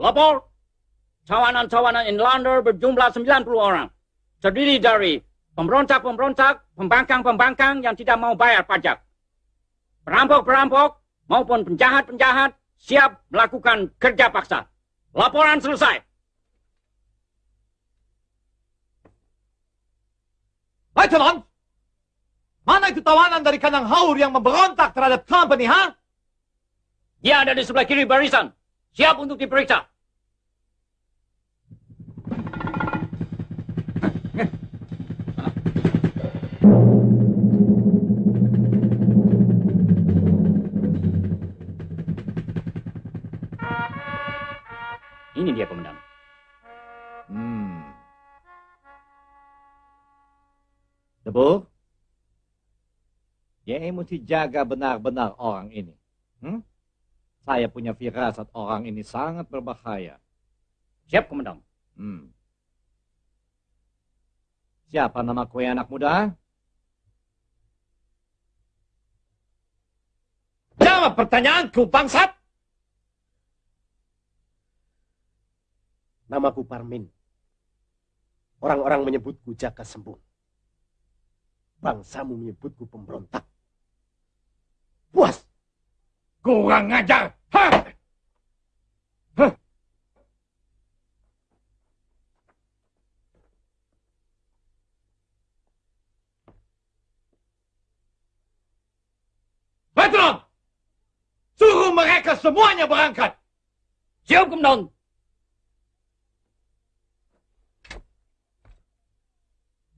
Lapor, cawanan-cawanan inlander berjumlah 90 orang. Terdiri dari pemberontak-pemberontak, pembangkang-pembangkang yang tidak mau bayar pajak. Perampok-perampok maupun penjahat-penjahat siap melakukan kerja paksa. Laporan selesai. Lieutenant! Mana itu tawanan dari kandang haur yang memberontak terhadap company, ha? Dia ada di sebelah kiri barisan. Siap untuk diperiksa. Ini dia, Komandan. Hmm. Debu, ya mesti jaga benar-benar orang ini. Hmm? Saya punya firasat orang ini sangat berbahaya. Siap, Komandan. Hmm. Siapa nama kue anak muda? Jawab pertanyaanku, bangsat! Namaku Parmin. Orang-orang menyebutku Jaka Sembung. Bangsamu menyebutku pemberontak. Puas! Kurang ngajar! Hah! Hah! Veteran! Suruh mereka semuanya berangkat! Siap, Komandan.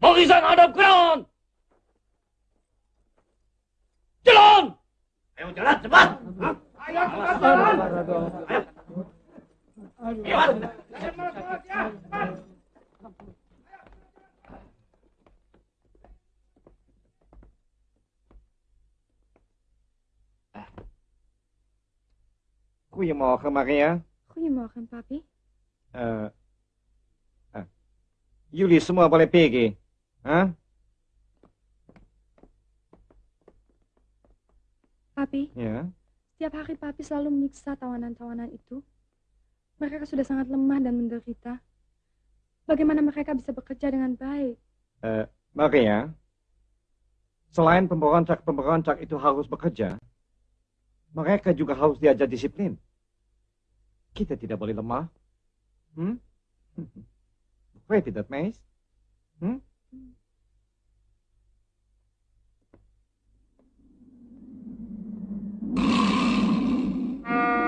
Barisan hadap kanan! Jalan! Ayo jalan cepat! Ayo cepat jalan! Goedemorgen, Maria. Goedemorgen, papi. Eh, eh, jullie semua boleh pergi. Hah? Papi, Ya. setiap hari papi selalu menyiksa tawanan-tawanan itu. Mereka sudah sangat lemah dan menderita. Bagaimana mereka bisa bekerja dengan baik? Eh, Maria, selain pemberontak-pemberontak itu harus bekerja, mereka juga harus diajar disiplin. Kita tidak boleh lemah. Hmm? Begrijp je dat, meis? Hmm? Ayo,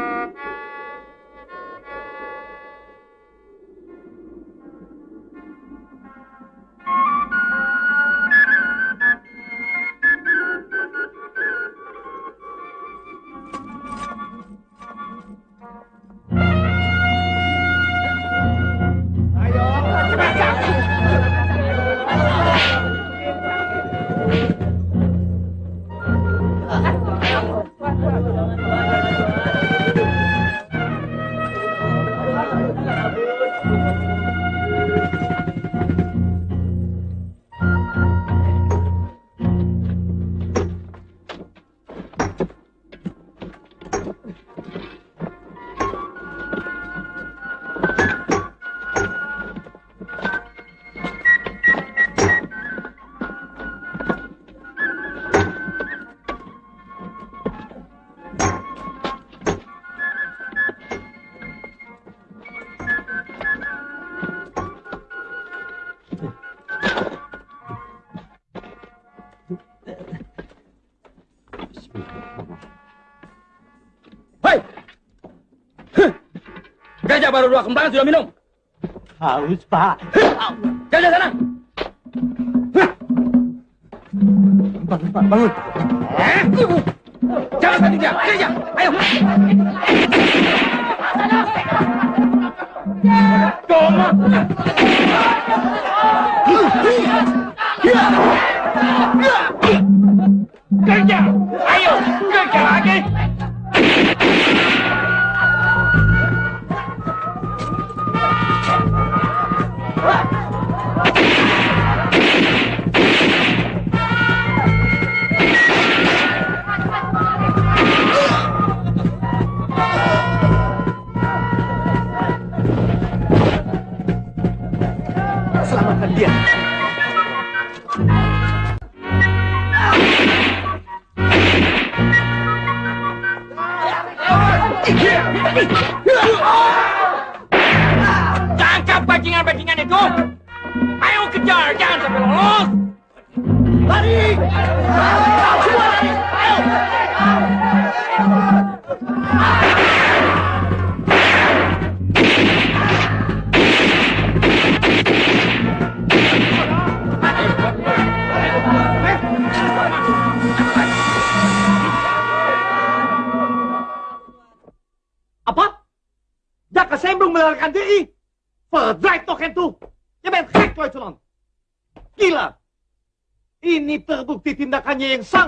Gajah baru dua kembangan sudah minum. Haus, Pak. Gajah sana. Bangun, Pak, bangun. Eh? Jangan bantu dia. Gajah, ayo. Toma. Gajah, ayo.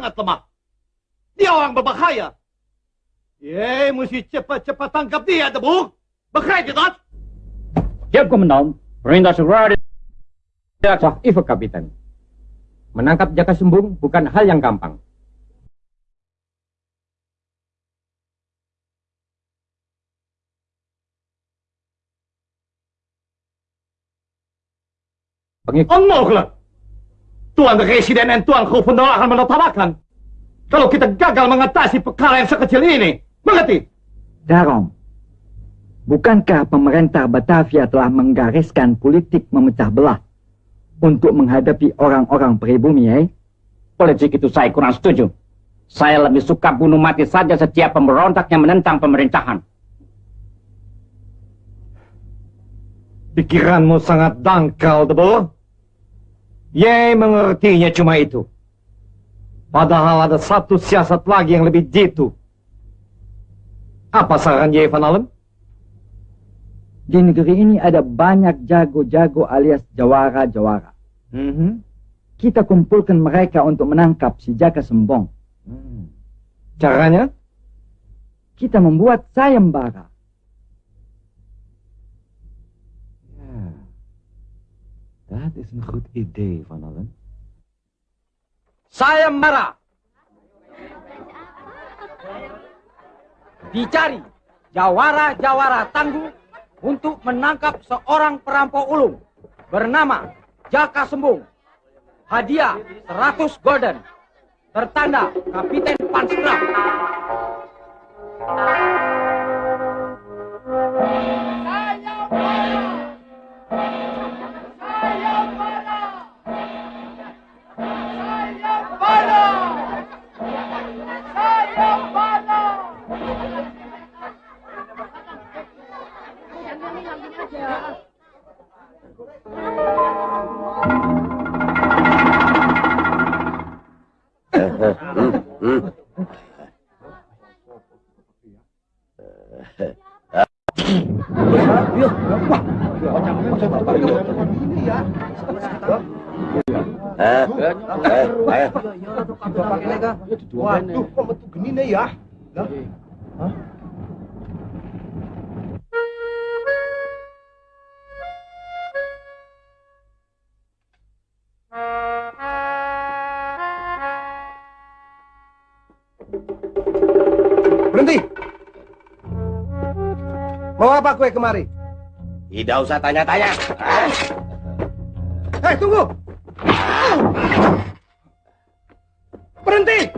Sangat lemah. Dia orang berbahaya. Ye, mesti cepat-cepat tangkap dia, Debuk. Begrijp je dat? Siap. Perintah segera di... Sah Ivo Kapitan. Menangkap Jaka Sembung bukan hal yang gampang. Pengikut Onmogelijk! Tuan Residen en Tuan Gubernur akan menertawakan. Kalau kita gagal mengatasi perkara yang sekecil ini. Mengerti? Darom, bukankah pemerintah Batavia telah menggariskan politik memecah belah untuk menghadapi orang-orang pribumi, eh? Politik itu saya kurang setuju. Saya lebih suka bunuh mati saja setiap pemberontak yang menentang pemerintahan. Pikiranmu sangat dangkal, Debur. Ye mengertinya cuma itu. Padahal ada satu siasat lagi yang lebih jitu. Apa saran Ye Van Allen? Di negeri ini ada banyak jago-jago alias jawara-jawara. Mhm. Kita kumpulkan mereka untuk menangkap si Jaka Sembong. Caranya? Kita membuat sayembara. Dat is een goed idee, Van Allen. sayembara. Dicari jawara-jawara tangguh untuk menangkap seorang perampok ulung bernama Jaka Sembung. Hadiah 100 golden. Tertanda Kapiten Panskrap. Waduh, kok metu gini nih ya? Lah, Berhenti! apa kue kemari? Tidak usah tanya-tanya. Eh, hey, eh, tunggu! Berhenti!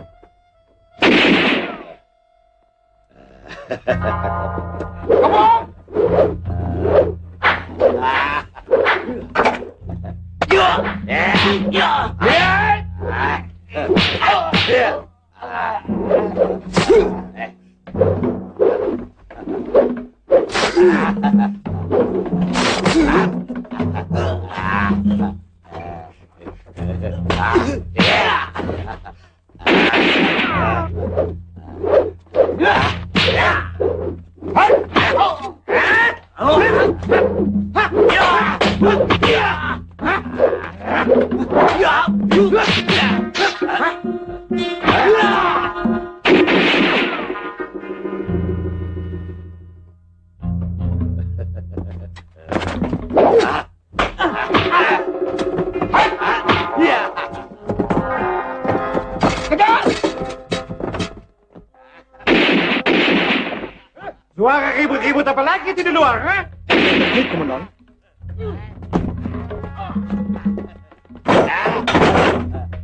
Kau di luar, ha? Ini komandan.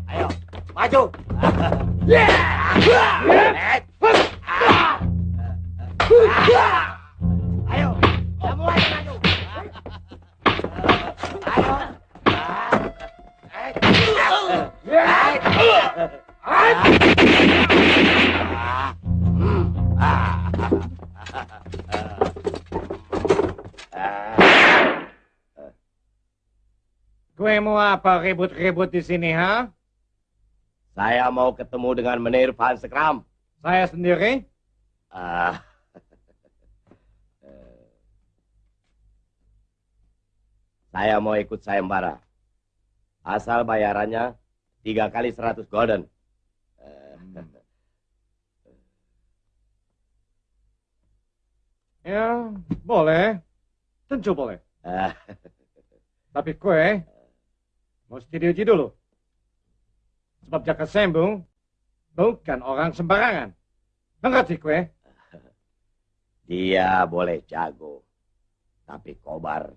Ayo, maju. Ayo, Apa ribut-ribut di sini, ha? Saya mau ketemu dengan Menir Van Sekram. Saya sendiri? Ah. Saya mau ikut sayembara. Asal bayarannya tiga kali seratus golden. Eh, Ya, boleh. Tentu boleh. eh, Tapi kue mesti diuji dulu. Sebab Jaka Sembung bukan orang sembarangan. Mengerti kue? Dia boleh jago. Tapi Kobar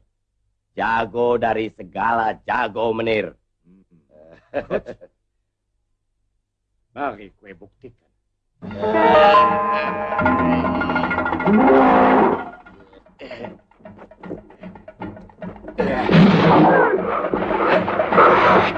jago dari segala jago menir. Mari kue buktikan. Kang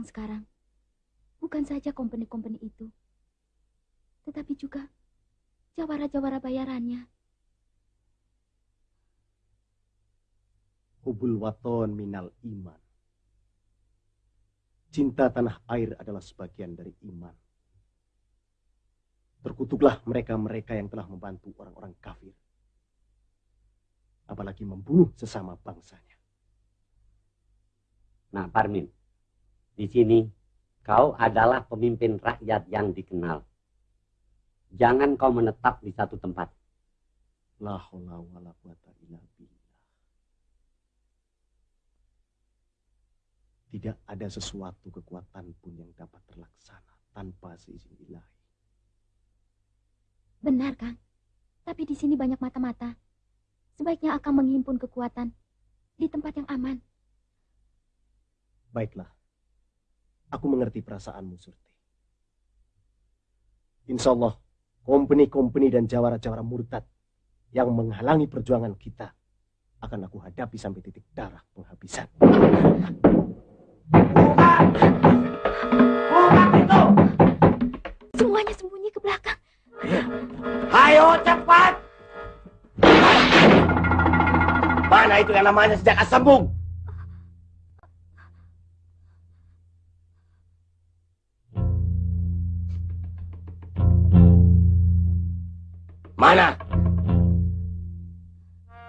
sekarang bukan saja kompeni-kompeni itu, tetapi juga jawara-jawara bayarannya. Hubul waton minal iman. Cinta tanah air adalah sebagian dari iman. Terkutuklah mereka-mereka yang telah membantu orang-orang kafir. Apalagi membunuh sesama bangsanya. Nah, Parmin, di sini kau adalah pemimpin rakyat yang dikenal. Jangan kau menetap di satu tempat. La haula wala quwata illa billah. Tidak ada sesuatu kekuatan pun yang dapat terlaksana tanpa seizin ilahi. Benar, Kang. Tapi di sini banyak mata-mata. Sebaiknya Akang menghimpun kekuatan di tempat yang aman. Baiklah. Aku mengerti perasaanmu, Surti. Insya Allah, kompeni-kompeni dan jawara-jawara murtad yang menghalangi perjuangan kita akan aku hadapi sampai titik darah penghabisan. Semuanya sembunyi ke belakang. Ayo cepat! Mana itu yang namanya sejak sembung? Mana?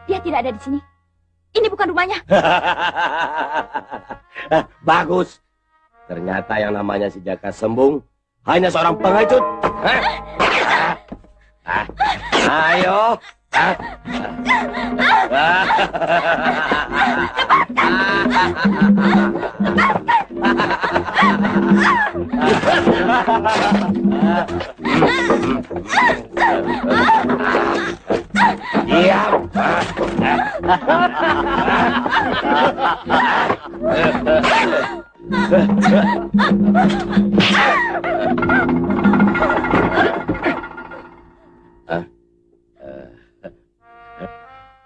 Dia tidak ada di sini. Ini bukan rumahnya. Bagus. Ternyata yang namanya si Jaka Sembung hanya seorang pengecut. Hah? Hah? Hah? Ayo. Diam.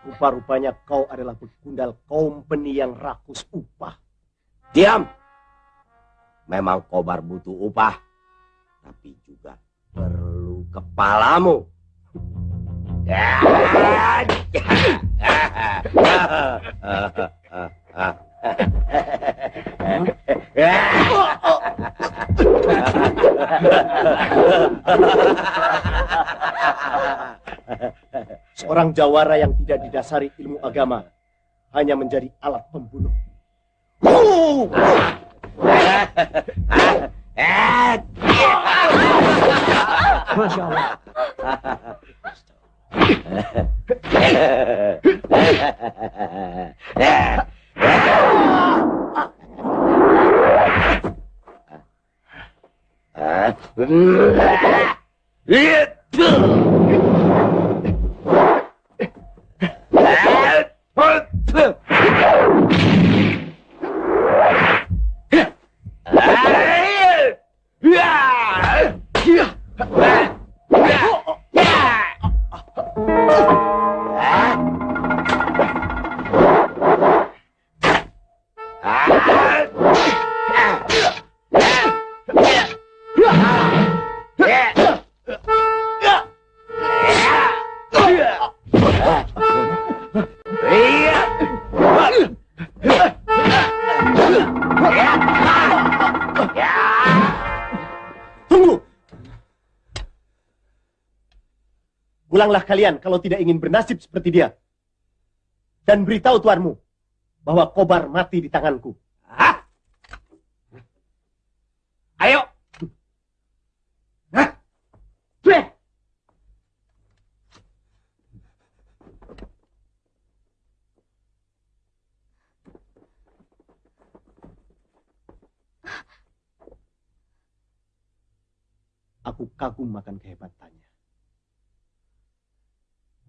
Rupa-rupanya kau adalah begundal company yang rakus upah. Diam. Memang kobar butuh upah. Tapi juga perlu kepalamu. Seorang jawara yang tidak didasari ilmu agama hanya menjadi alat pembunuh. Masya Allah. Tunggu! Pulanglah kalian kalau tidak ingin bernasib seperti dia. Dan beritahu tuanmu bahwa kobar mati di tanganku. Ayo. Aku kagum makan kehebatannya.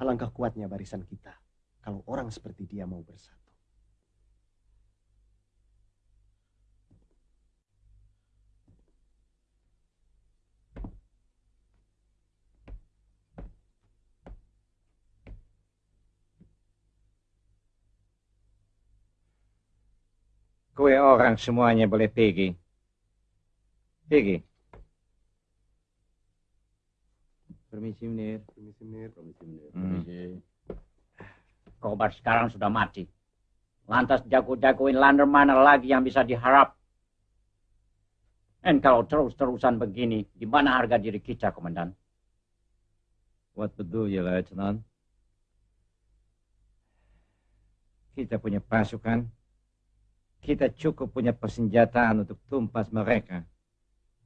Alangkah kuatnya barisan kita kalau orang seperti dia mau bersatu. Kue orang semuanya boleh pergi. Pergi. Permisi, Menir. Permisi, Menir. Permisi, Menir. Hmm. Kobar sekarang sudah mati. Lantas jago-jagoin lander mana lagi yang bisa diharap? Dan kalau terus-terusan begini, di mana harga diri kita, Komandan? What betul ya, Lieutenant? Kita punya pasukan. Kita cukup punya persenjataan untuk tumpas mereka.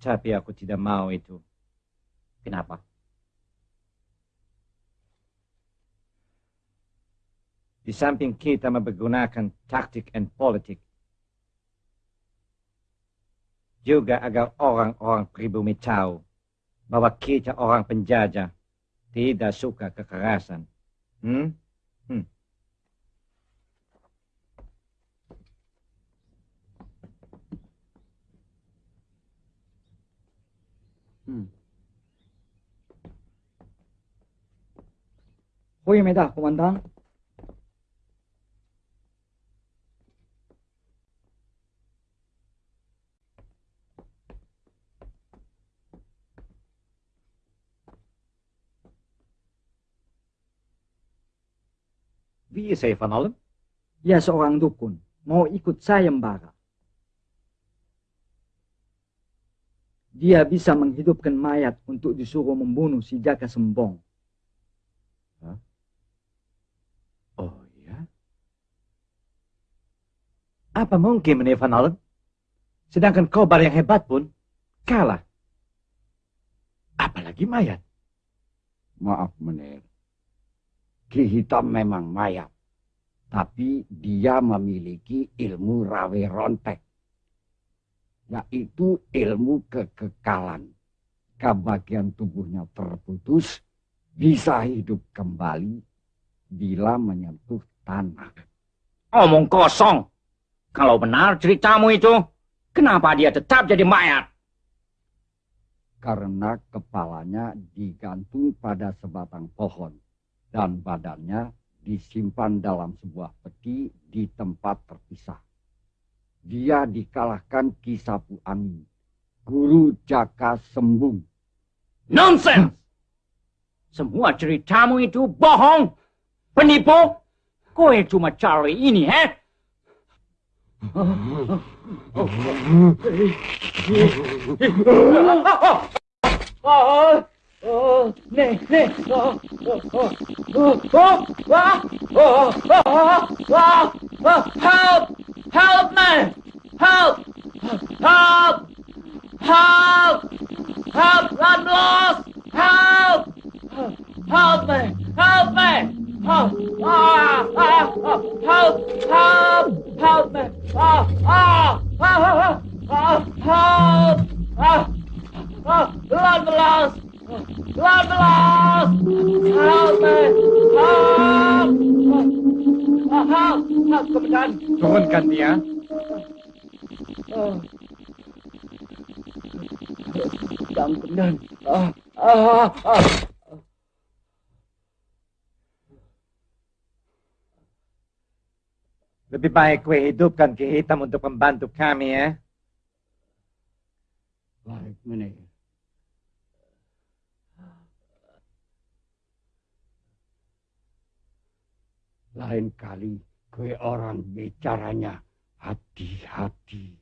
Tapi aku tidak mau itu. Kenapa? Di samping kita mempergunakan taktik dan politik, juga agar orang-orang pribumi tahu bahwa kita orang penjajah tidak suka kekerasan. Hmm? Hmm. Hmm. Goedemiddag, commandant. Wie is hij van allen? Ya seorang dukun, mau ikut sayembara. Dia bisa menghidupkan mayat untuk disuruh membunuh si Jaka Sembong. Oh ya? Apa mungkin meneer Van Allen? Sedangkan kobar yang hebat pun kalah. Apalagi mayat. Maaf, Meneer. Ki Hitam memang mayat. Tapi dia memiliki ilmu rawe rontek. Yaitu ilmu kekekalan. Kebagian tubuhnya terputus, bisa hidup kembali bila menyentuh tanah. Omong kosong. Kalau benar ceritamu itu, kenapa dia tetap jadi mayat? Karena kepalanya digantung pada sebatang pohon dan badannya disimpan dalam sebuah peti di tempat terpisah. Dia dikalahkan Kisapu Angin, guru Jaka Sembung. Nonsense! Semua ceritamu itu bohong. Penipu. Kowe cuma cari ini, he? Oh, oh, nih, nih, oh, oh, oh, oh, oh, oh, oh, oh, wah, wah, help, help me, help, help, help, help, I'm lost, help, help me, help me, help, ah, ah, ah, help, help, help me, ah, ah, ah, ah, ah, help, ah. Oh, Lord lost! Turunkan dia. Komandan. Ah. Lebih baik kue hidupkan Ki Hitam untuk membantu kami ya. Baik, Meneh. Lain kali kue orang bicaranya hati-hati.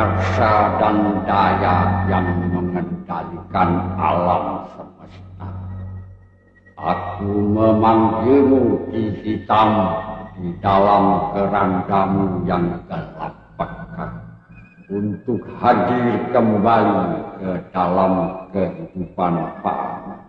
Karsa dan daya yang mengendalikan alam semesta. Aku memanggilmu di hitam di dalam kerandamu yang gelap pekat untuk hadir kembali ke dalam kehidupan Pak.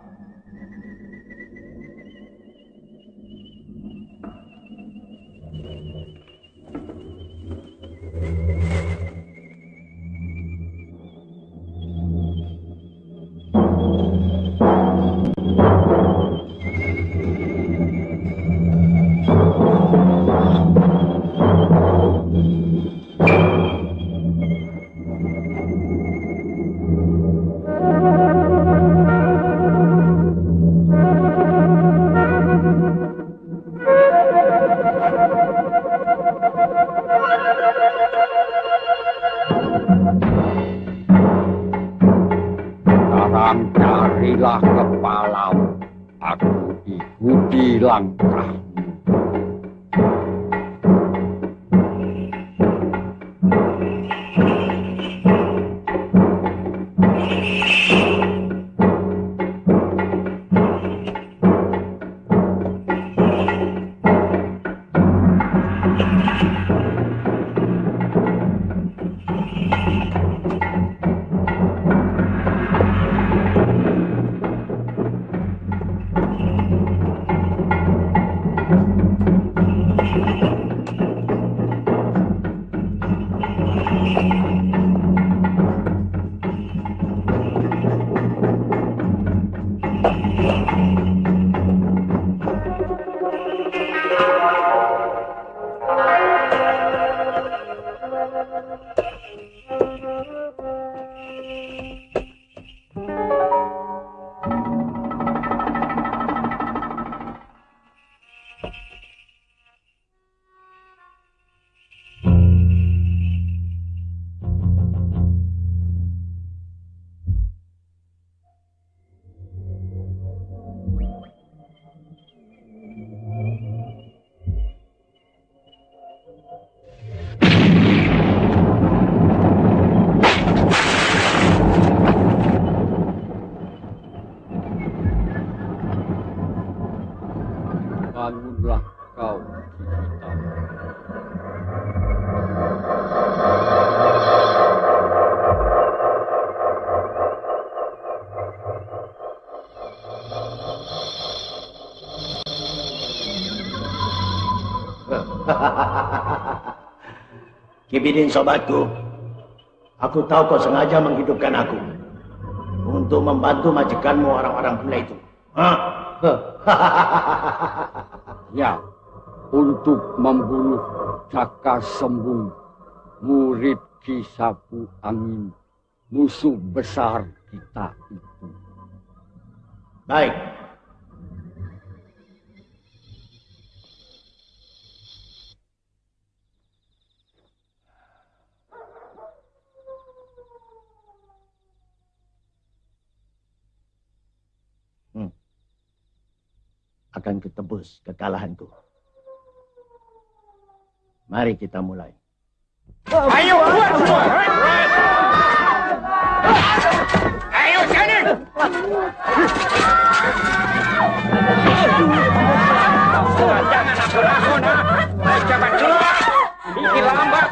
Kibidin sobatku, aku tahu kau sengaja menghidupkan aku untuk membantu majikanmu orang-orang gila itu. Hah? Ya, untuk membunuh Caka Sembung, murid Kisapu Angin, musuh besar kita itu. Baik. Akan ketebus kekalahanku. Mari kita mulai. Ayo semua. Ayo sini. Jangan aku nah. Cepat keluar. Ini lambat.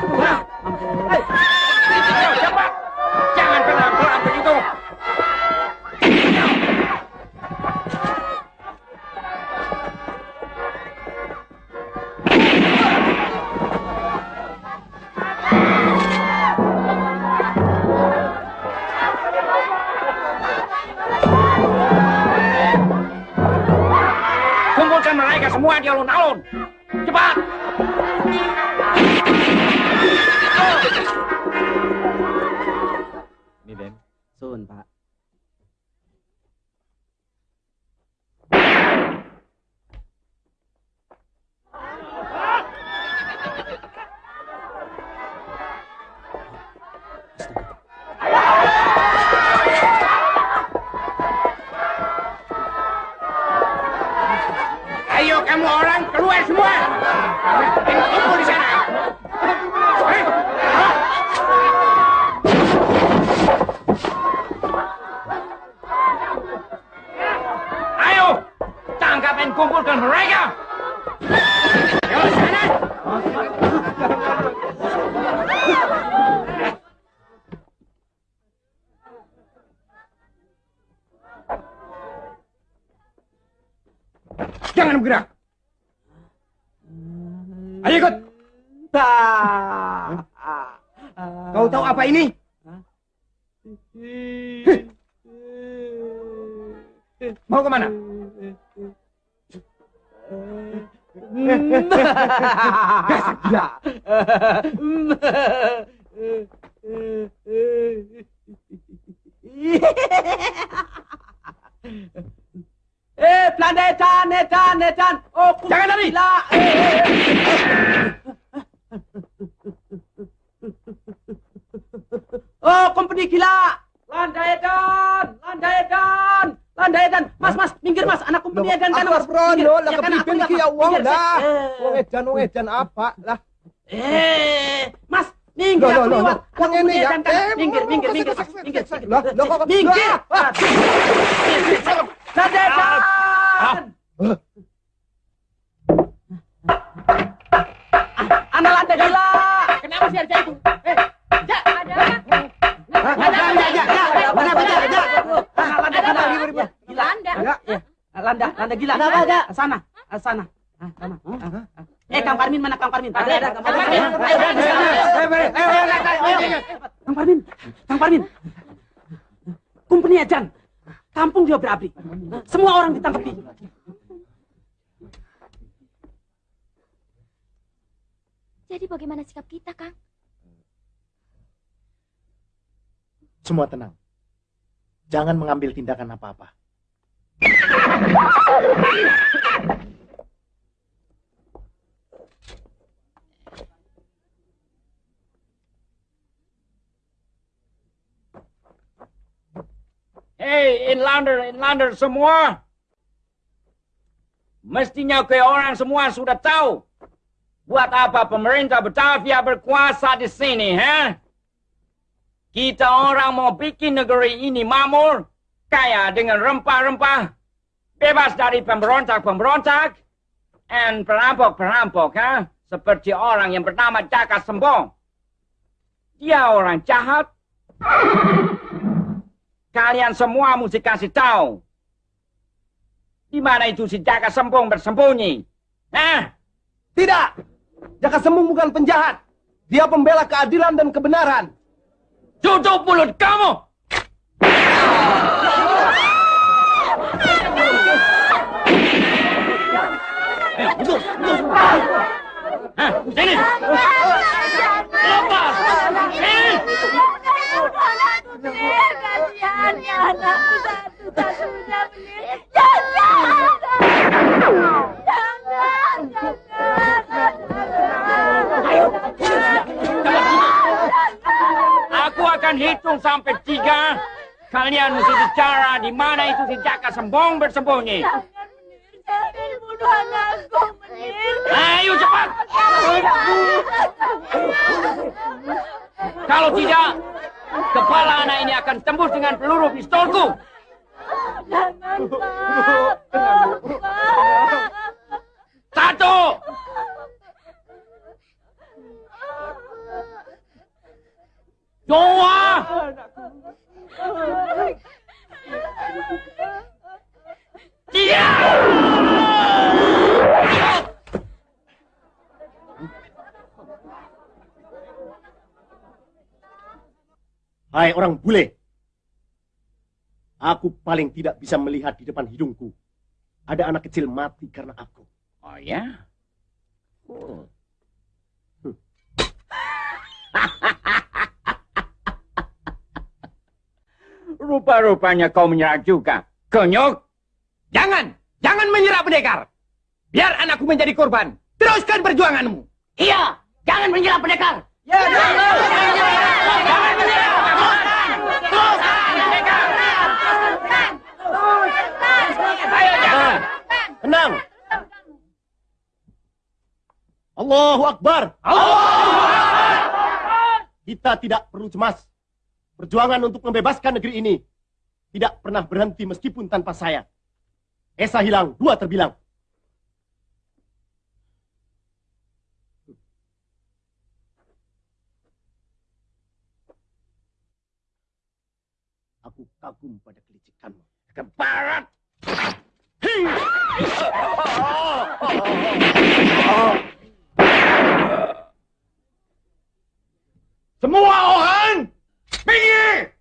Edan apa lah. Semua orang ditangkapi. Jadi bagaimana sikap kita, Kang? Semua tenang. Jangan mengambil tindakan apa-apa. Hei, inlander, inlander semua. Mestinya ke orang semua sudah tahu. Buat apa pemerintah Batavia berkuasa di sini, ha? Kita orang mau bikin negeri ini makmur, kaya dengan rempah-rempah, bebas dari pemberontak-pemberontak, dan perampok-perampok, ha? Seperti orang yang bernama Jaka Sembong. Dia orang jahat. Kalian semua mesti kasih tahu. Di mana itu si Jaka Sembong bersembunyi? Hah? Tidak. Jaka Sembung bukan penjahat. Dia pembela keadilan dan kebenaran. Tutup mulut kamu! Hah, sini! Lepas! Sini! Menir. Jangan! Jangan! Aku akan hitung sampai tiga. Kalian mesti bicara di mana itu si Jaka Sembong bersembunyi. Jangan. Ayo cepat! Kalau tidak, kepala anak ini akan tembus dengan peluru pistolku. Jangan, Pak. Satu! Dua! Tiga! Hai orang bule. Aku paling tidak bisa melihat di depan hidungku. Ada anak kecil mati karena aku. Oh ya? Hmm. Rupa-rupanya kau menyerah juga. Konyok! Jangan! Jangan menyerah pendekar! Biar anakku menjadi korban. Teruskan perjuanganmu. Iya! Jangan menyerah pendekar! Ya, jangan! Jangan menyerah! Teruskan pendekar! Ayo, jangan! Tenang. Allahu Akbar. Kita tidak perlu cemas. Perjuangan untuk membebaskan negeri ini tidak pernah berhenti meskipun tanpa saya. Esa hilang, dua terbilang. Aku kagum pada kelicikanmu. Ke barat! Semua orang, minggir!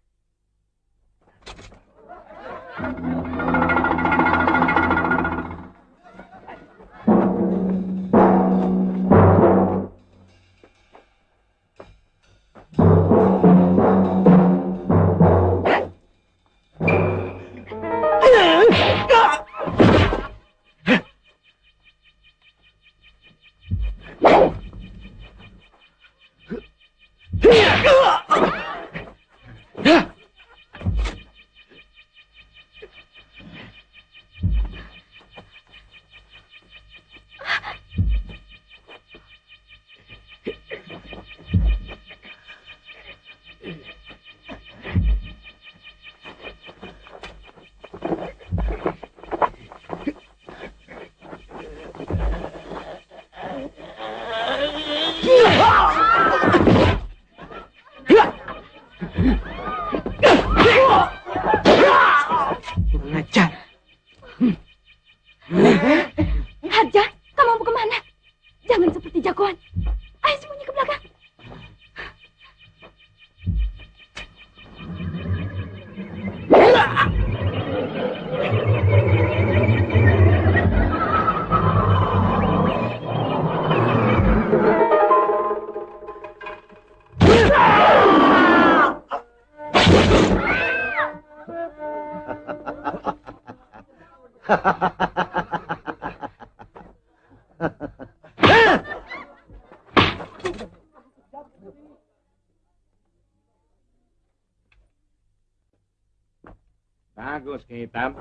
Bagus, Ki Hitam.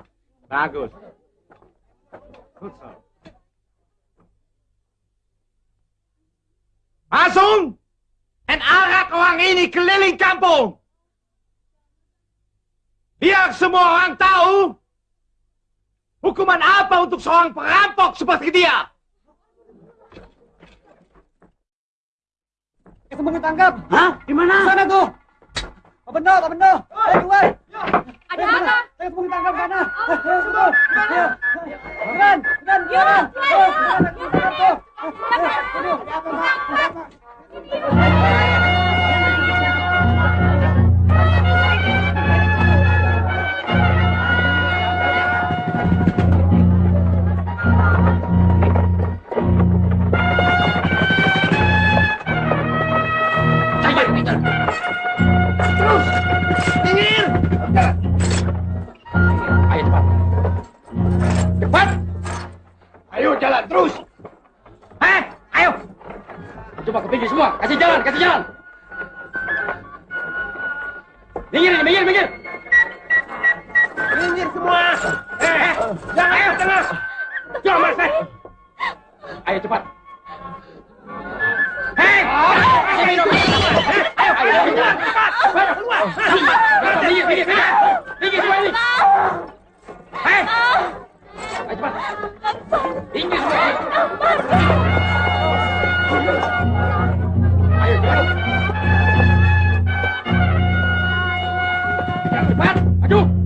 Bagus. Pasung! En arak orang ini keliling kampung. Biar semua orang tahu hukuman apa untuk seorang perampok seperti dia. Ketemu ketangkap. Hah? Di mana? Sana tuh. Pak Bendo, Pak Bendo. Ayo keluar. Ada apa? Saya ketemu ketangkap sana. Ayo semua. Ayo. Beran, beran, beran. Ayo, beran, ketangkap tuh. Ayo, aduh. Ada apa, Pak? Ada apa? Terus, minggir. Ayo cepat. Cepat. Ayo jalan terus. Eh, ayo. Coba ke pinggir semua. Kasih jalan, kasih jalan. Minggir minggir, minggir. Minggir semua. Eh, eh. Jangan, ayo, jangan. Jangan, Mas. eh. Ayo cepat. Hei! Ayo, Maju!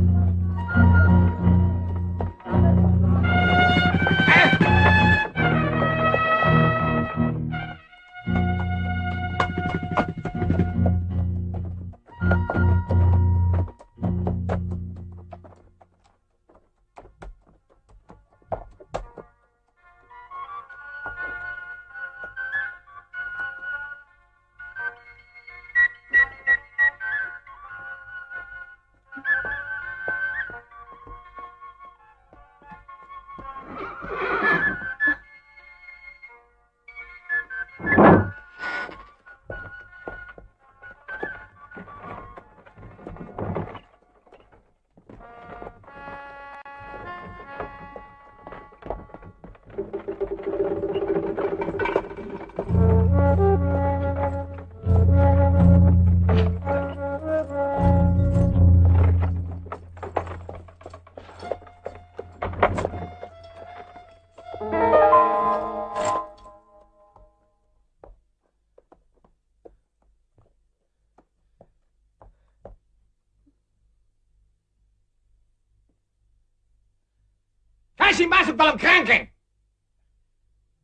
Kasih masuk dalam kerangkeng.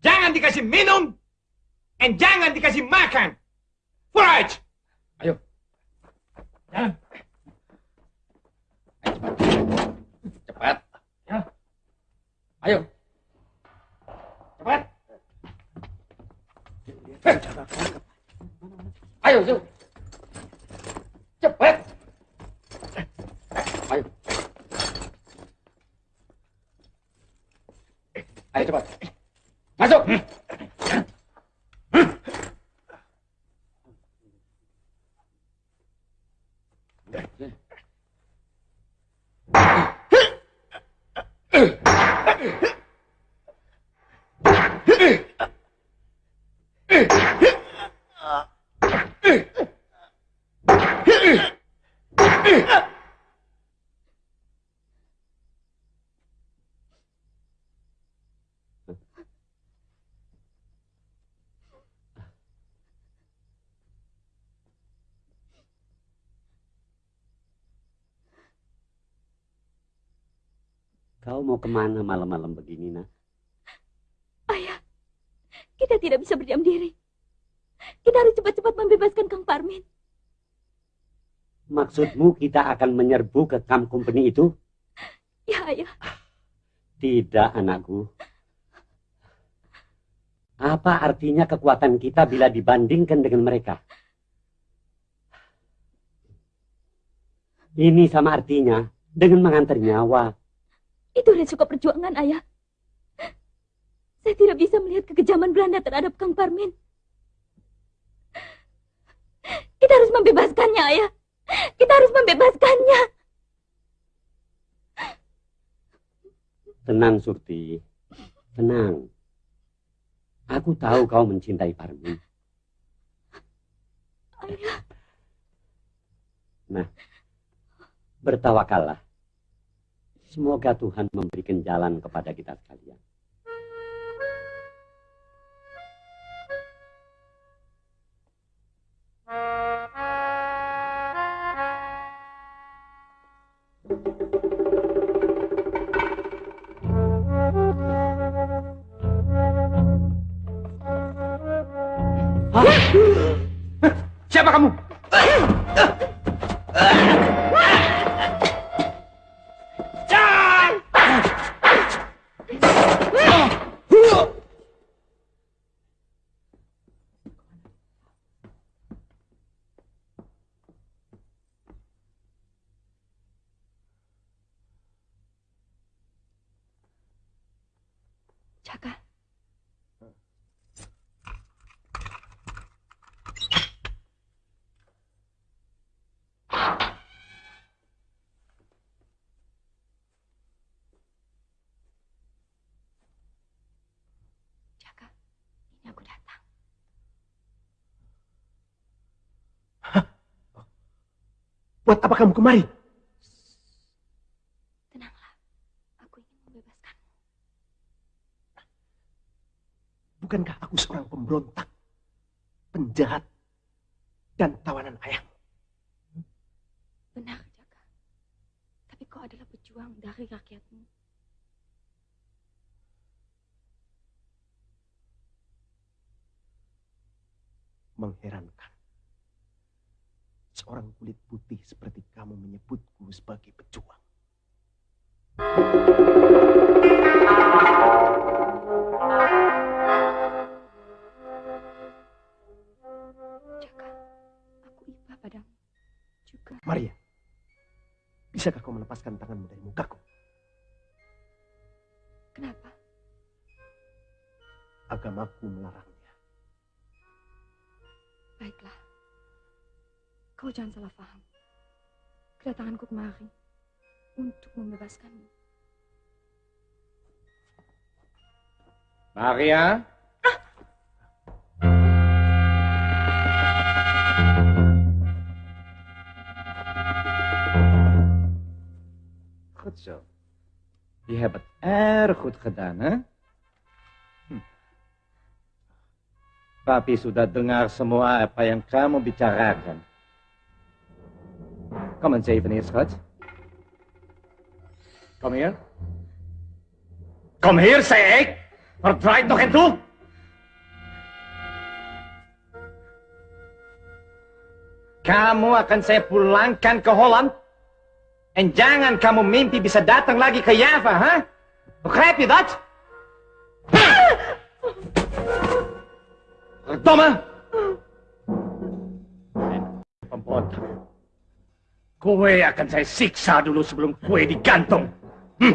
Jangan dikasih minum. Dan jangan dikasih makan. Forage. Ayo. Jalan. Ayo, cepat. Cepat. Ya. Ayo. Cepat. Eh. Ayo, yuk. Cepat. Ayo. Ayo cepat. Masuk. Kau mau ke mana malam-malam begini, nak? Ayah, kita tidak bisa berdiam diri. Kita harus cepat-cepat membebaskan Kang Parmin. Maksudmu kita akan menyerbu ke camp company itu? Ya, ayah. Tidak, anakku. Apa artinya kekuatan kita bila dibandingkan dengan mereka? Ini sama artinya dengan mengantar nyawa. Itu resiko perjuangan, Ayah. Saya tidak bisa melihat kekejaman Belanda terhadap Kang Parmin. Kita harus membebaskannya, Ayah. Kita harus membebaskannya. Tenang, Surti. Tenang. Aku tahu kau mencintai Parmin. Ayah. Nah, bertawakallah. Semoga Tuhan memberikan jalan kepada kita sekalian. Buat apa kamu kemari? Tenanglah, aku ingin membebaskanmu. Bukankah aku seorang pemberontak, penjahat, dan tawanan ayah? Benar, Jaka. Tapi kau adalah pejuang dari rakyatmu. Putih seperti kamu menyebutku sebagai pejuang. Jaka, aku iba padamu. Juga. Maria, bisakah kau melepaskan tanganmu dari mukaku? Kenapa? Agamaku melarangnya. Baiklah. Kau jangan salah paham. Kedatanganku kemari untuk membebaskanmu. Maria? Goed zo. Je hebt het erg goed gedaan, hè? Hm. Papi sudah dengar semua apa yang kamu bicarakan. Kom eens even hier, schat. Kom hier. Kom hier, zei ik. Verdraait nog en toe. Kamu akan saya pulangkan ke Holland. En jangan kamu mimpi bisa datang lagi ke Java, ha? Begrijp je dat? Verdomme! Pembotak. Kue akan saya siksa dulu sebelum kue digantung. Hm.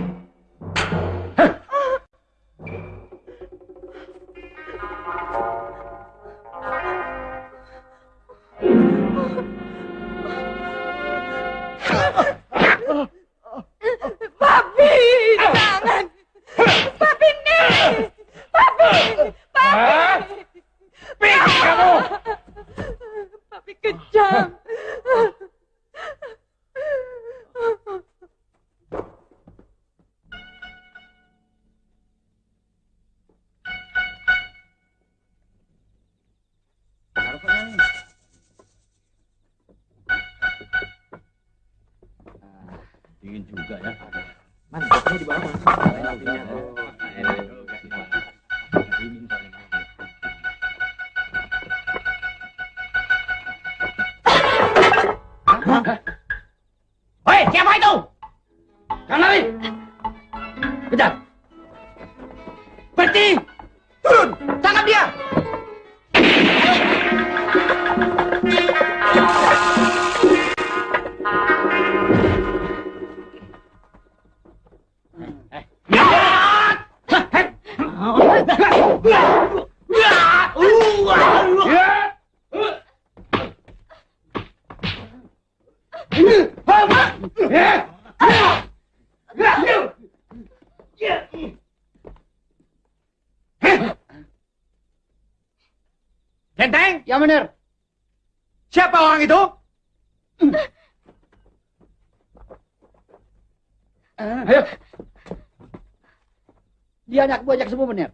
Dia anak buah jak semua benar.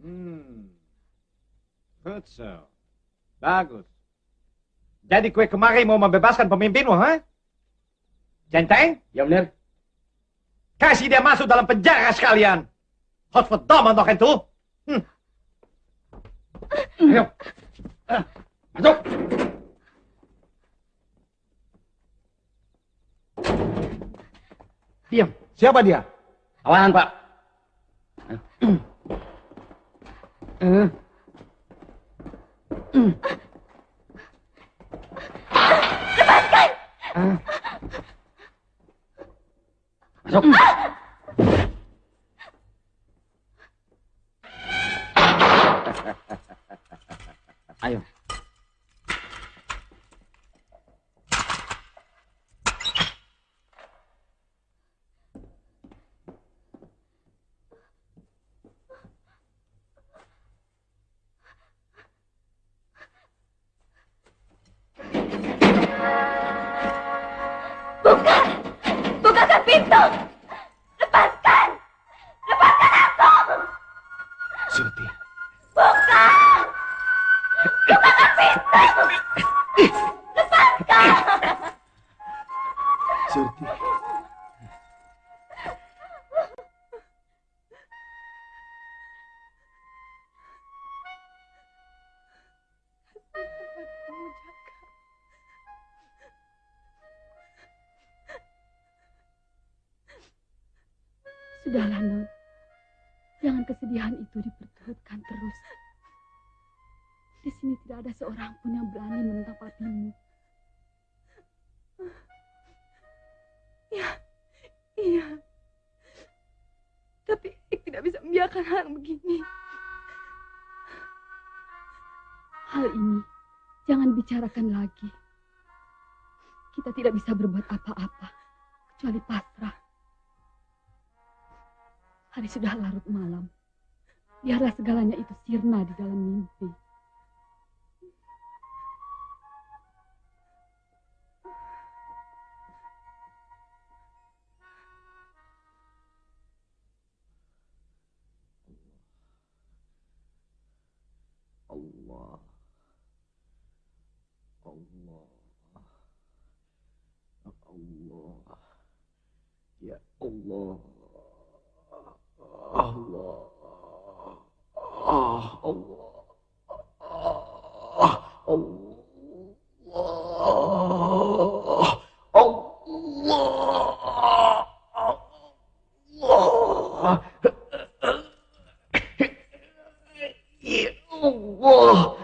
Hmm. Good so. Bagus. Jadi kue kemari mau membebaskan pemimpinmu, ha? Genteng? Ya benar. Kasih dia masuk dalam penjara sekalian. Hot for dom untuk itu. Hmm. Ayo. Masuk. Diam. Siapa dia? Tawanan, Pak. Lepaskan! Masuk. Ayo. Buka! Bicarakan lagi. Kita tidak bisa berbuat apa-apa kecuali pasrah. Hari sudah larut malam. Biarlah segalanya itu sirna di dalam mimpi.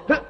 Ya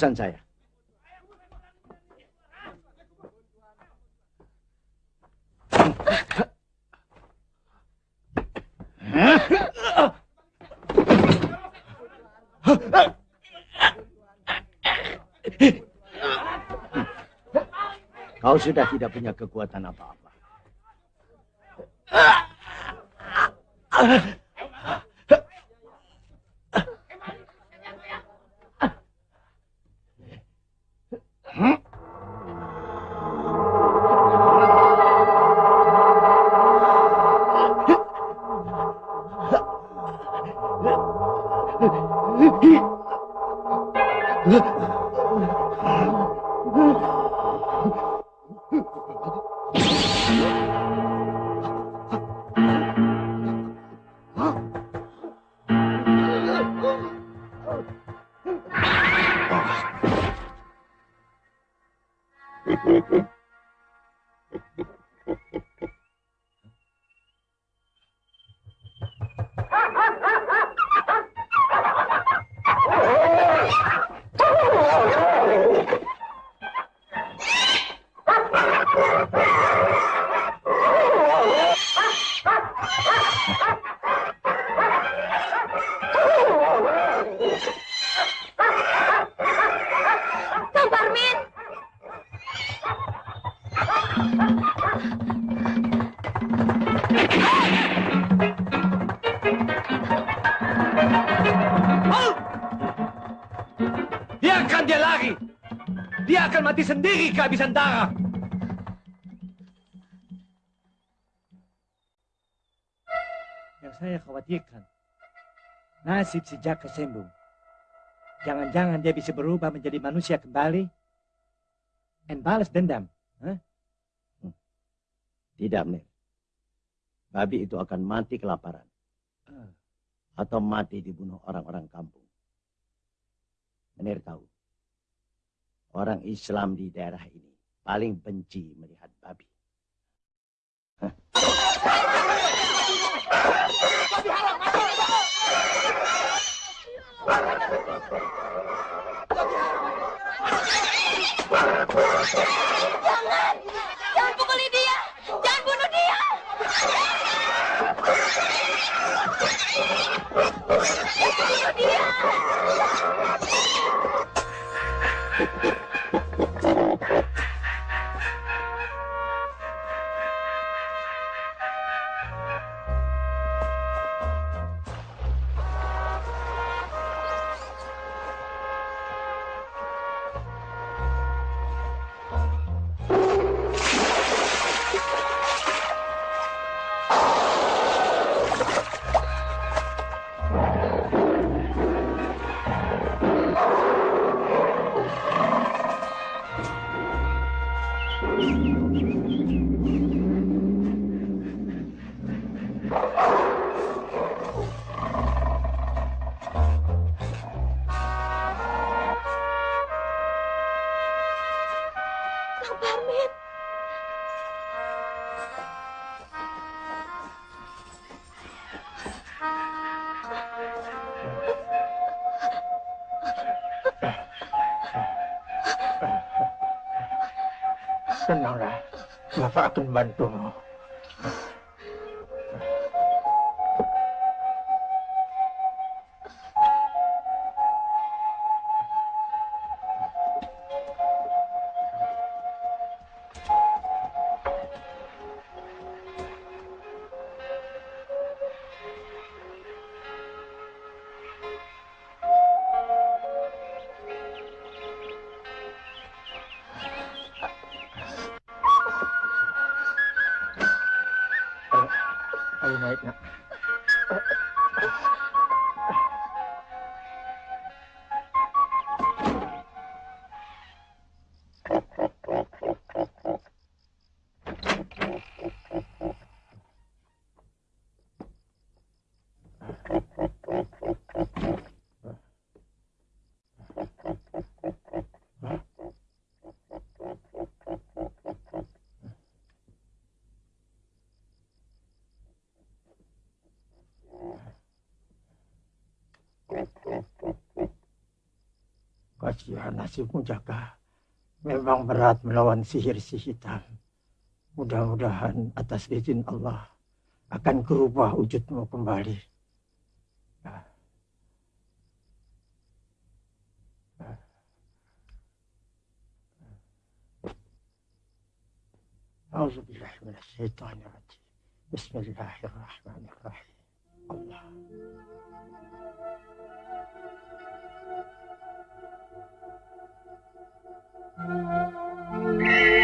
urusan saya. Kau sudah tidak punya kekuatan apa-apa. Nasib si Jaka Sembung. Jangan-jangan dia bisa berubah menjadi manusia kembali dan balas dendam. Hah? Tidak, Mir. Babi itu akan mati kelaparan. Atau mati dibunuh orang-orang kampung. Menir tahu. Orang Islam di daerah ini paling benci melihat babi. Jangan! Bantu Kasihan nasibmu Jaka. Memang berat melawan sihir si hitam. Mudah-mudahan atas izin Allah akan kerubah wujudmu kembali. أعوذ بالله من الشيطان الرجيم بسم الله الرحمن الرحيم الله Amin.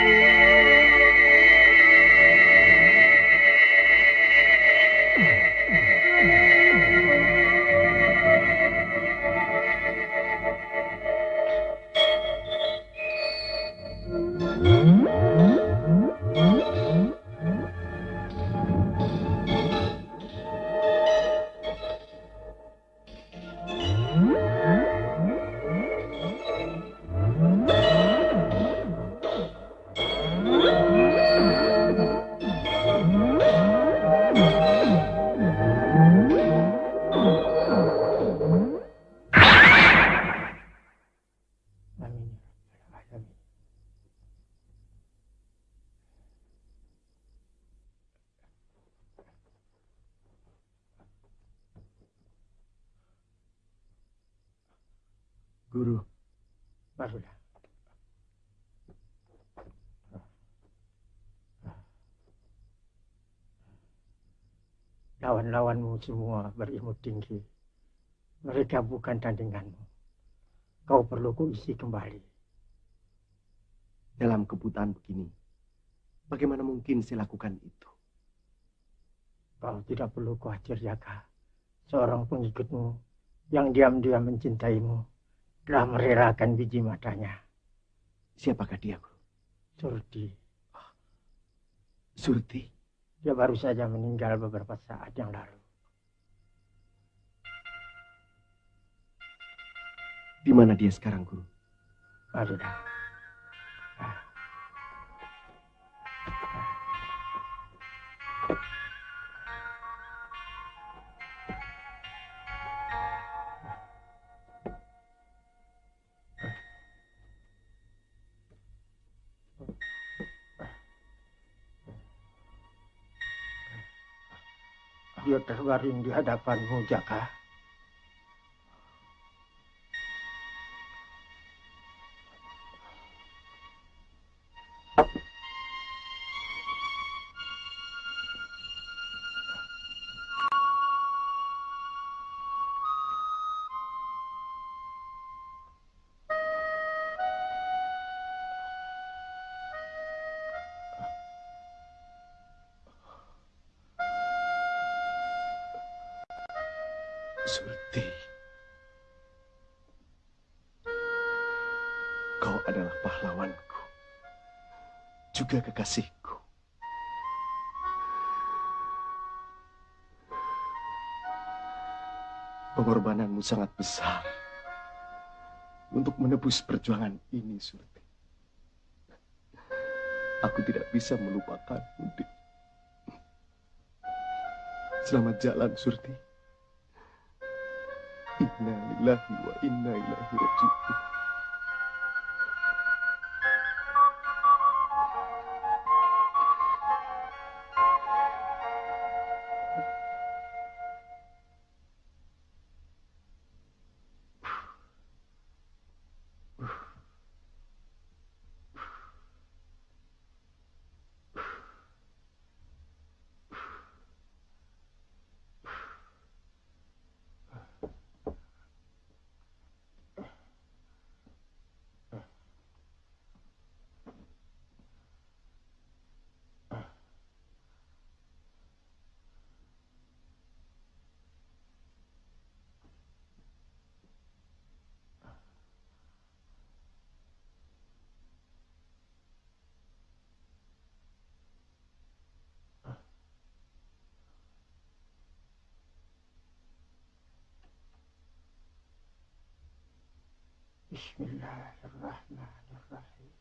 Lawan-lawanmu semua berilmu tinggi. Mereka bukan tandinganmu. Kau perlu kuisi kembali. dalam kebutaan begini, bagaimana mungkin saya lakukan itu? Kau tidak perlu khawatir, Jaka. Seorang pengikutmu yang diam-diam mencintaimu telah merelakan biji matanya. Siapakah dia, Guru? Surti. Surti? Dia baru saja meninggal beberapa saat yang lalu. Di mana dia sekarang, Guru? Barulah. Dia terbaring di hadapanmu, Jaka. Surti. Kau adalah pahlawanku. Juga kekasihku. Pengorbananmu sangat besar untuk menebus perjuangan ini, Surti. Aku tidak bisa melupakanmu, Dik. Selamat jalan, Surti. إنا لله وإنا إليه راجعون. بسم الله الرحمن الرحيم.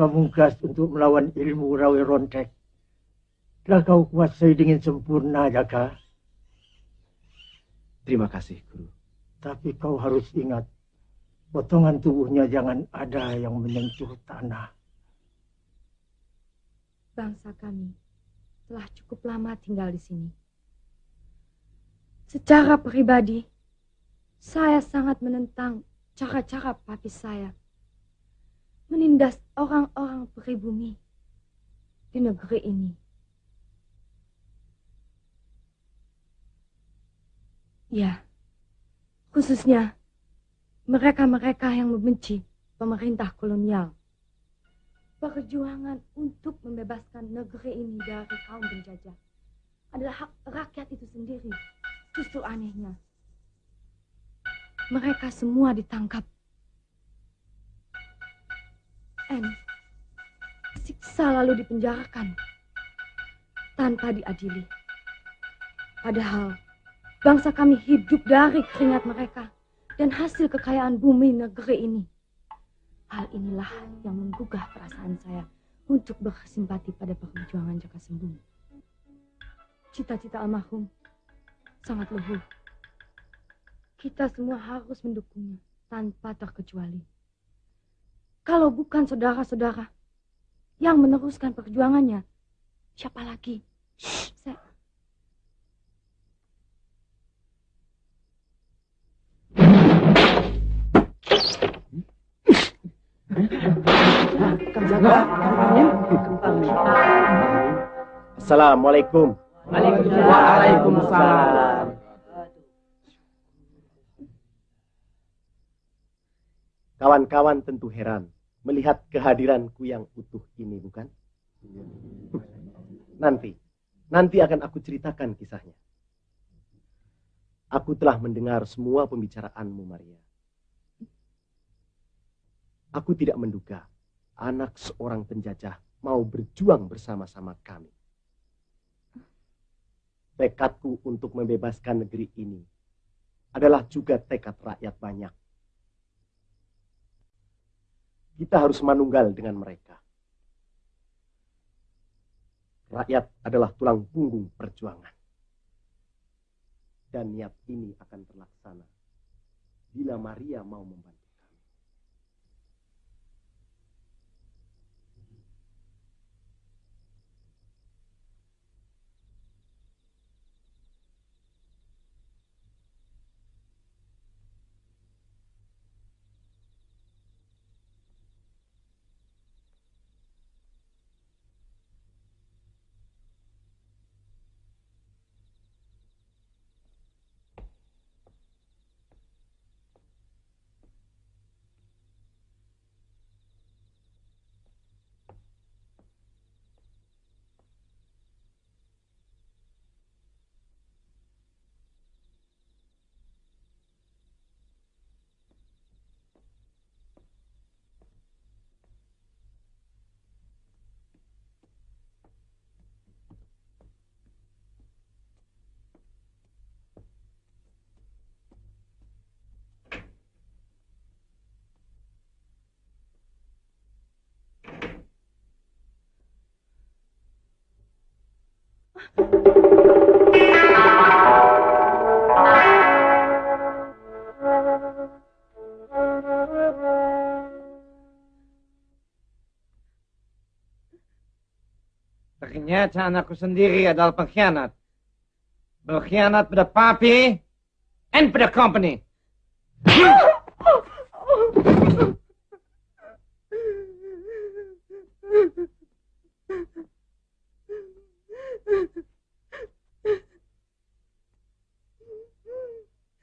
Pamungkas untuk melawan ilmu rawi rontek. Telah kau kuasai dengan sempurna, Jaka. Terima kasih, Guru. Tapi kau harus ingat, potongan tubuhnya jangan ada yang menyentuh tanah. Bangsa kami telah cukup lama tinggal di sini. Secara pribadi, saya sangat menentang cara-cara papi saya menindas orang-orang pribumi di negeri ini. Ya, khususnya mereka-mereka yang membenci pemerintah kolonial. Perjuangan untuk membebaskan negeri ini dari kaum penjajah adalah hak rakyat itu sendiri. Justru anehnya, mereka semua ditangkap. N siksa lalu dipenjarakan tanpa diadili. Padahal bangsa kami hidup dari keringat mereka dan hasil kekayaan bumi negeri ini. Hal inilah yang menggugah perasaan saya untuk bersimpati pada perjuangan Jaka Sembung. Cita-cita almarhum sangat luhur. Kita semua harus mendukungnya tanpa terkecuali. Kalau bukan saudara-saudara yang meneruskan perjuangannya, siapa lagi? Saya... Assalamualaikum. Waalaikumsalam. Kawan-kawan tentu heran melihat kehadiranku yang utuh ini, bukan? Nanti, nanti akan aku ceritakan kisahnya. Aku telah mendengar semua pembicaraanmu, Maria. Aku tidak menduga anak seorang penjajah mau berjuang bersama-sama kami. Tekadku untuk membebaskan negeri ini adalah juga tekad rakyat banyak. Kita harus manunggal dengan mereka. Rakyat adalah tulang punggung perjuangan. Dan niat ini akan terlaksana bila Maria mau membantu. Ternyata anakku sendiri adalah pengkhianat. Berkhianat pada papi and pada company.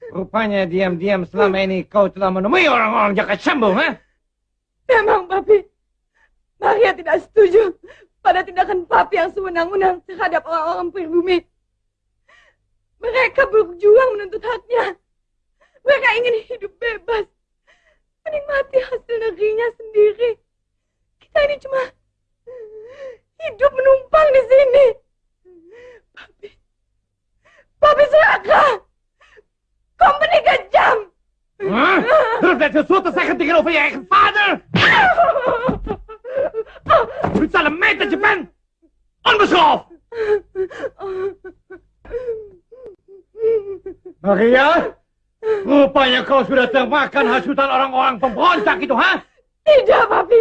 Rupanya diam-diam selama ini kau telah menemui orang-orang jakat sambung, ha? Memang, Papi. Maria tidak setuju pada tindakan Papi yang sewenang-wenang terhadap orang-orang pribumi. Mereka berjuang menuntut haknya. Mereka ingin hidup bebas. Menikmati hasil negerinya sendiri. Kita ini cuma hidup menumpang di sini. Papi. Papi Suraka, Company kejam. Huh? Terus je zo te zeggen tegenover je eigen vader? Het zal een meid dat je bent. Maria, rupanya kau sudah termakan hasutan orang-orang pemberontak itu, ha? Tidak, Papi.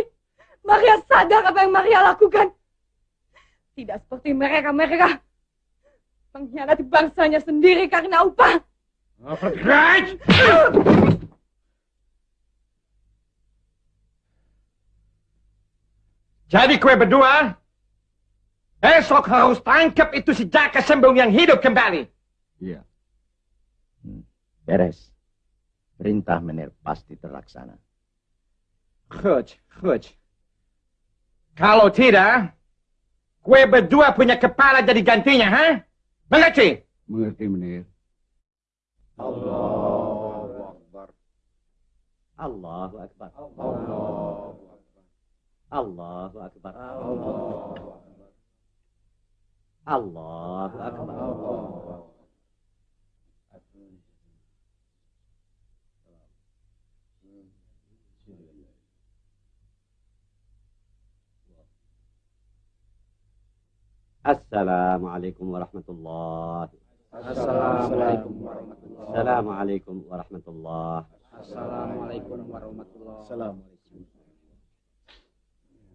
Maria sadar apa yang Maria lakukan. Tidak seperti mereka-mereka. Mengkhianati bangsanya sendiri karena upah. Jadi kue berdua, esok harus tangkap itu si Jaka Sembung yang hidup kembali. Iya. Hmm. Beres. Perintah Menir pasti terlaksana. Goed, goed. Kalau tidak, kue berdua punya kepala jadi gantinya, ha? Mengerti? Mengerti, Menir. Allahu Akbar. Allahu Akbar. Allahu Akbar. Allahu Akbar. Assalamualaikum warahmatullahi Assalamualaikum warahmatullahi Assalamualaikum warahmatullahi Assalamualaikum warahmatullahi Assalamualaikum.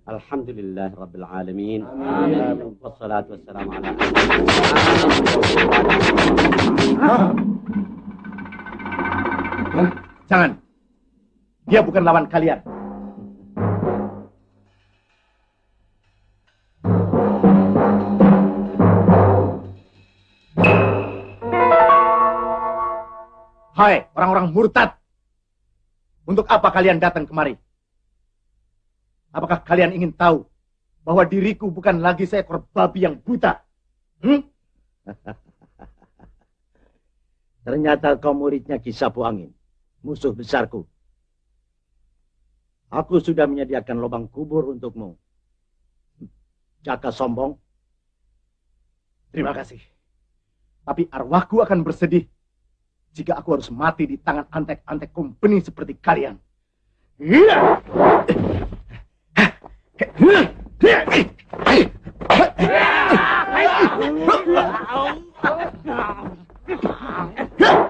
Alhamdulillah Rabbil Alamin. Amin. Wassalatu wassalamu ala Jangan. Dia bukan lawan kalian. Hai, orang-orang murtad. Untuk apa kalian datang kemari? Apakah kalian ingin tahu bahwa diriku bukan lagi seekor babi yang buta? Hmm? Ternyata kau muridnya Kisapu Angin, musuh besarku. Aku sudah menyediakan lubang kubur untukmu. Jaka sombong. Terima kasih. Tapi arwahku akan bersedih jika aku harus mati di tangan antek-antek company seperti kalian. Iya. Ya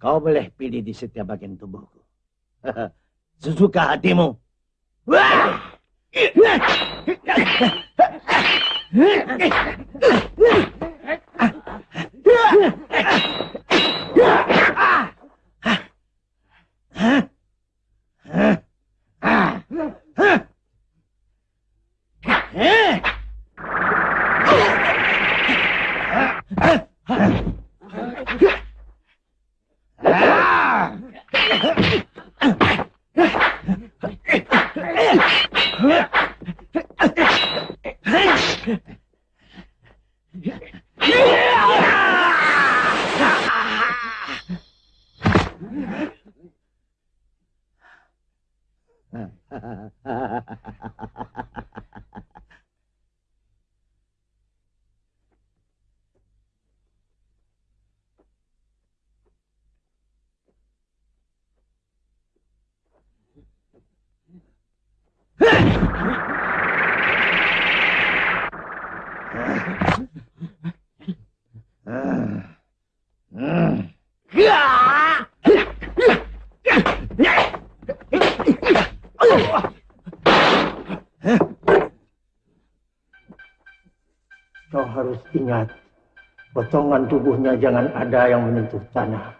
Kau boleh pilih di setiap bagian tubuhku. Sesuka hatimu. Wah! potongan tubuhnya jangan ada yang menyentuh tanah.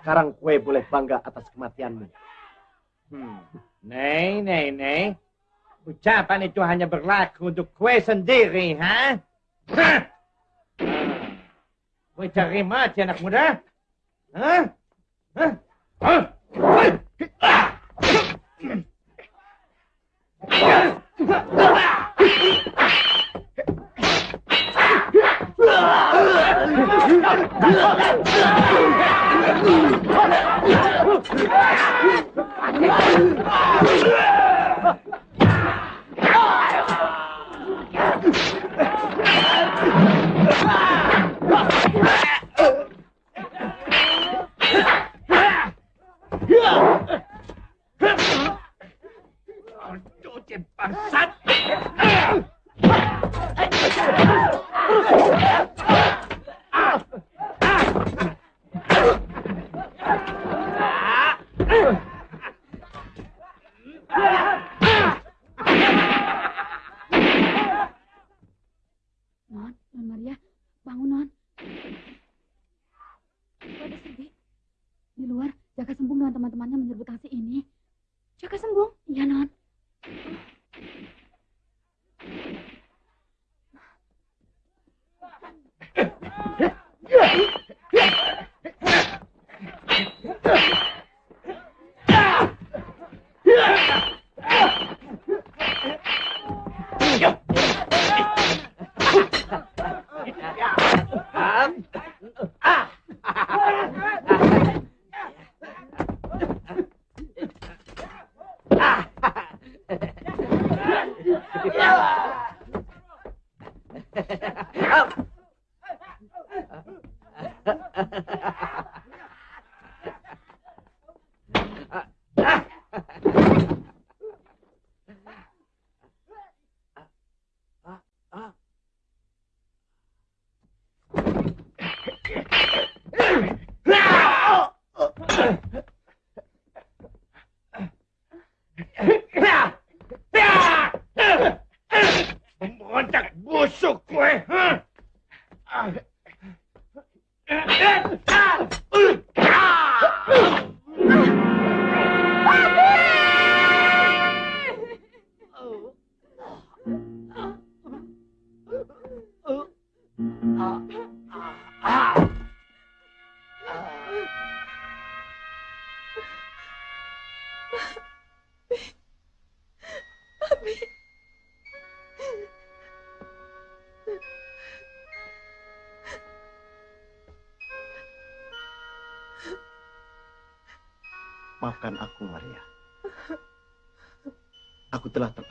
Sekarang kue boleh bangga atas kematianmu. Hmm. Nei, nei, nei. Ucapan itu hanya berlaku untuk kue sendiri, ha? Kue cari mati anak muda? Hah? Hah? Hah? Bangsat! Bangun Non. Ada Serbi. Di luar, Jaka Sembung dengan teman-temannya menyerbu taksi ini. Jaka Sembung? Iya, Non.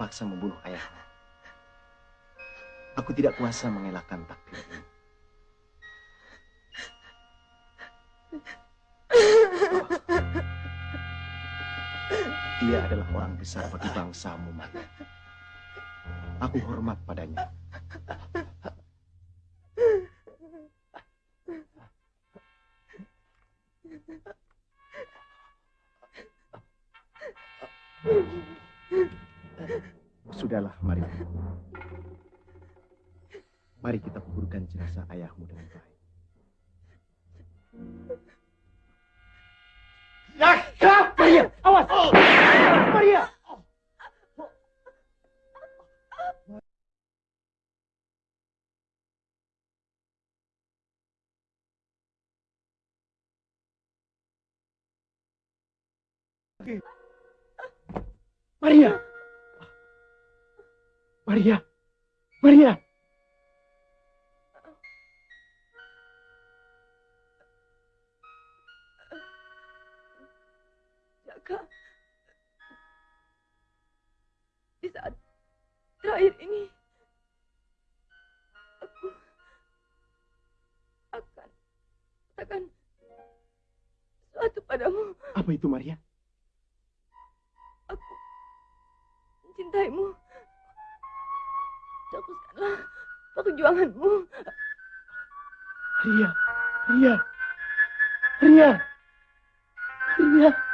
Terpaksa membunuh ayahmu. Aku tidak kuasa mengelakkan takdirmu. Dia adalah orang besar bagi bangsamu, Maria. Aku hormat padanya. Mari. Mari kita kuburkan jenazah ayahmu dengan baik. Raka! Maria, awas! Maria! Maria! Maria! Maria! Jaka. Di saat terakhir ini, aku akan katakan sesuatu padamu. Apa itu, Maria? Aku mencintaimu. Teruskanlah perjuanganmu. Maria! Maria! Maria! Maria!